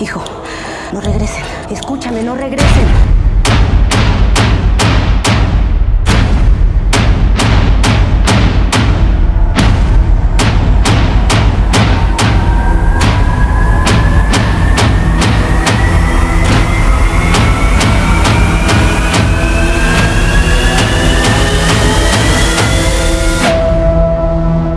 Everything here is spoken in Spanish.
Hijo, no regresen. Escúchame, no regresen.